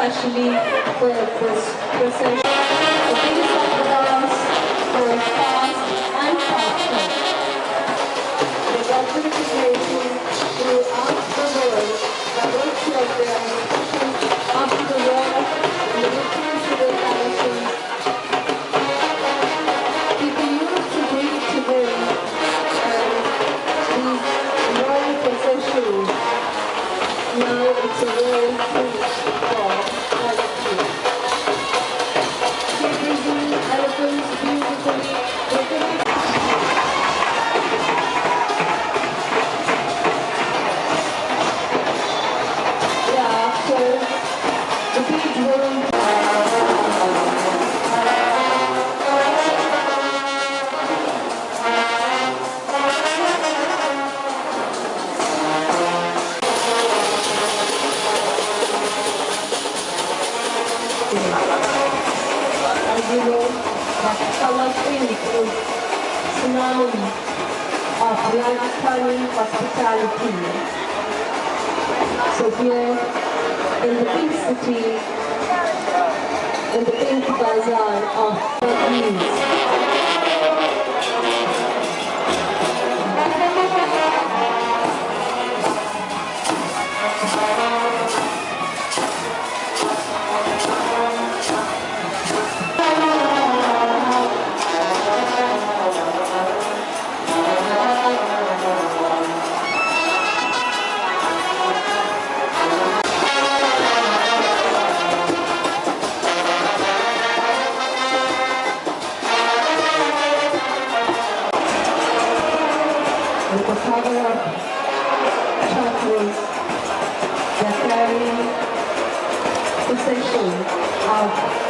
compartilhe com, com, com seus... Now it's a royal feast for as you know, that Color Pink is synonym of Rajasthani hospitality. So here in the pink city, in the pink bazaar of Burmese. with the of chakras, they're carrying procession of